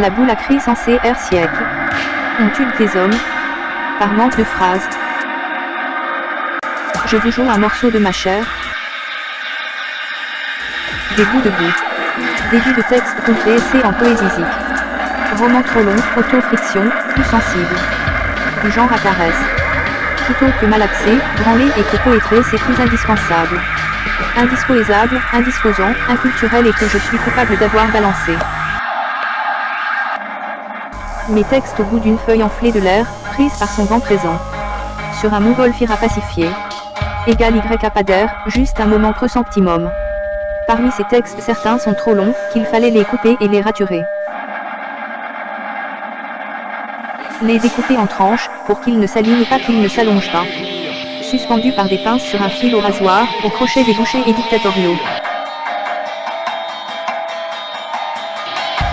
La boule a crié censée air siècle. On tue les hommes. Par manque de phrases. Je vous joue un morceau de ma chair. Des bouts de boue. Début de texte complet essai en poésique. Roman trop long, auto-friction, plus sensible. Du genre apparaisse. Plutôt que malaxé, branlé et que poétré c'est plus indispensable. Indisposable, indisposant, inculturel et que je suis coupable d'avoir balancé. Mes textes au bout d'une feuille enflée de l'air, prise par son vent présent. Sur un montgolfière pacifié. Égal Y d'air, juste un moment optimum. Parmi ces textes certains sont trop longs, qu'il fallait les couper et les raturer. Les découper en tranches, pour qu'ils ne s'alignent pas qu'ils ne s'allongent pas. Suspendus par des pinces sur un fil au rasoir, au crochet des bouchers et dictatoriaux.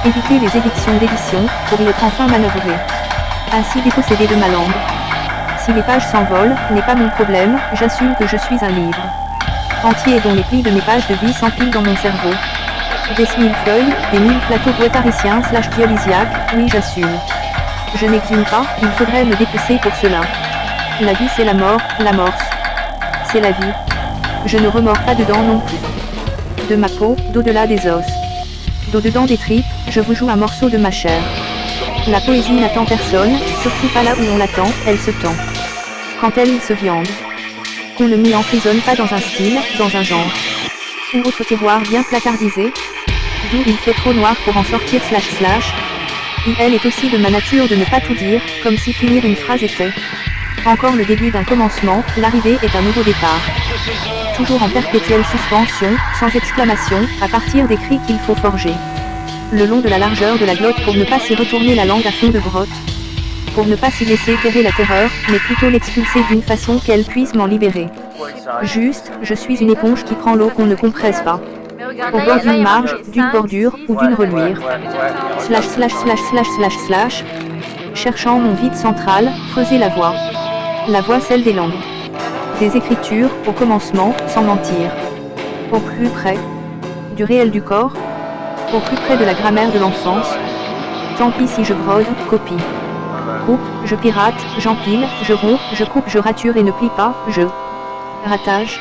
Éviter les édictions d'édition, pour y être enfin manœuvré. Ainsi dépossédé de ma langue. Si les pages s'envolent, n'est pas mon problème, j'assume que je suis un livre. Entier dont les plis de mes pages de vie s'empilent dans mon cerveau. Des mille feuilles, des mille plateaux guettariciens slash dialysiaques, oui j'assume. Je n'exhume pas, il faudrait me dépecer pour cela. La vie c'est la mort, l'amorce. C'est la vie. Je ne remords pas dedans non plus. De ma peau, d'au-delà des os. D'au-dedans des tripes, je vous joue un morceau de ma chair. La poésie n'attend personne, surtout pas là où on l'attend, elle se tend. Quand elle se viande. Qu'on ne m'y emprisonne pas dans un style, dans un genre. Ou autre tiroir bien placardisé. D'où il fait trop noir pour en sortir slash slash, elle est aussi de ma nature de ne pas tout dire, comme si finir une phrase était encore le début d'un commencement, l'arrivée est un nouveau départ. Toujours en perpétuelle suspension, sans exclamation, à partir des cris qu'il faut forger. Le long de la largeur de la glotte pour ne pas s'y retourner la langue à fond de grotte. Pour ne pas s'y laisser terrer la terreur, mais plutôt l'expulser d'une façon qu'elle puisse m'en libérer. Juste, je suis une éponge qui prend l'eau qu'on ne compresse pas au bord d'une marge, d'une bordure ou d'une reluire. Slash slash slash slash slash slash. Cherchant mon vide central, creuser la voie. La voie celle des langues. Des écritures, au commencement, sans mentir. Au plus près. Du réel du corps. Au plus près de la grammaire de l'enfance. Tant pis si je brode, copie. Coupe, je pirate, j'empile, je romps, je coupe, je rature et ne plie pas, je. Ratage.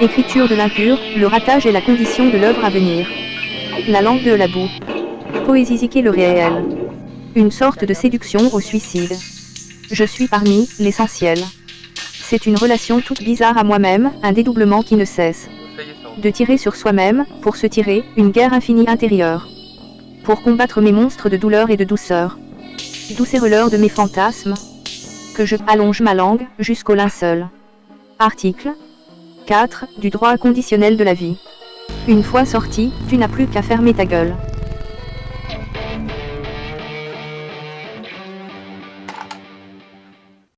Écriture de l'impur, le ratage est la condition de l'œuvre à venir. La langue de la boue. Poésisiquer le réel. Une sorte de séduction au suicide. Je suis parmi l'essentiel. C'est une relation toute bizarre à moi-même, un dédoublement qui ne cesse. De tirer sur soi-même, pour se tirer, une guerre infinie intérieure. Pour combattre mes monstres de douleur et de douceur. Doucereleur de mes fantasmes. Que je allonge ma langue, jusqu'au linceul. Article 4. Du droit conditionnel de la vie. Une fois sorti, tu n'as plus qu'à fermer ta gueule.